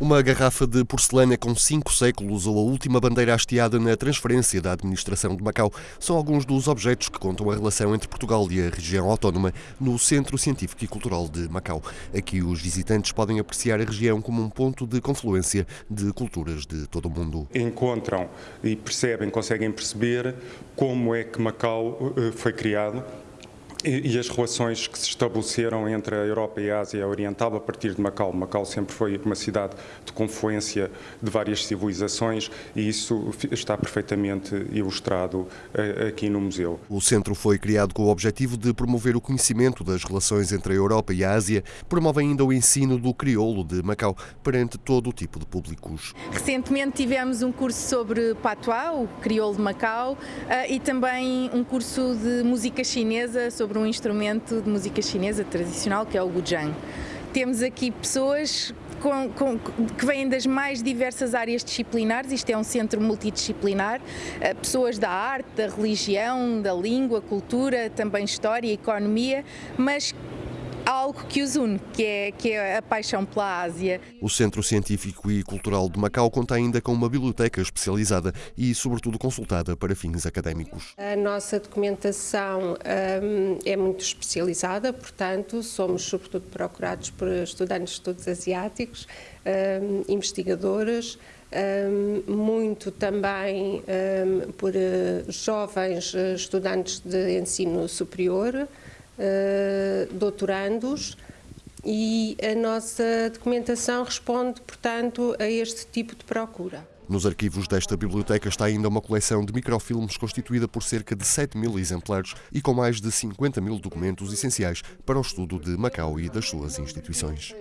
Uma garrafa de porcelana com cinco séculos ou a última bandeira hasteada na transferência da administração de Macau são alguns dos objetos que contam a relação entre Portugal e a região autónoma no Centro Científico e Cultural de Macau. Aqui os visitantes podem apreciar a região como um ponto de confluência de culturas de todo o mundo. Encontram e percebem, conseguem perceber como é que Macau eh, foi criado e, as relações que se estabeleceram entre a Europa e a Ásia Oriental a partir de Macau. Macau sempre foi uma cidade de confluência de várias civilizações e isso está perfeitamente ilustrado eh, aqui no museu. O centro foi criado com o objetivo de promover o conhecimento das relações entre a Europa e a Ásia, promove ainda o ensino do crioulo de Macau perante todo o tipo de públicos. Recentemente tivemos um curso sobre patois, o crioulo de Macau, eh, e também um curso de música chinesa sobre sobre um instrumento de música chinesa tradicional que é o guzheng. Temos aqui pessoas com, com, que vêm das mais diversas áreas disciplinares, isto é um centro multidisciplinar, eh, pessoas da arte, da religião, da língua, cultura, também história, economia, mas algo que os une, que é, que é a paixão pela Ásia. O Centro Científico e Cultural de Macau conta ainda com uma biblioteca especializada e, sobretudo, consultada para fins académicos. A nossa documentação hum, é muito especializada, portanto, somos sobretudo procurados por estudantes de estudos asiáticos, hum, investigadoras, hum, muito também hum, por uh, jovens eh, estudantes de ensino superior, eh, doutorandos e a nossa documentação responde, portanto, a este tipo de procura. Nos arquivos desta biblioteca está ainda uma coleção de microfilmes constituída por cerca de 7 mil exemplares e com mais de 50 mil documentos essenciais para o estudo de Macau e das suas instituições.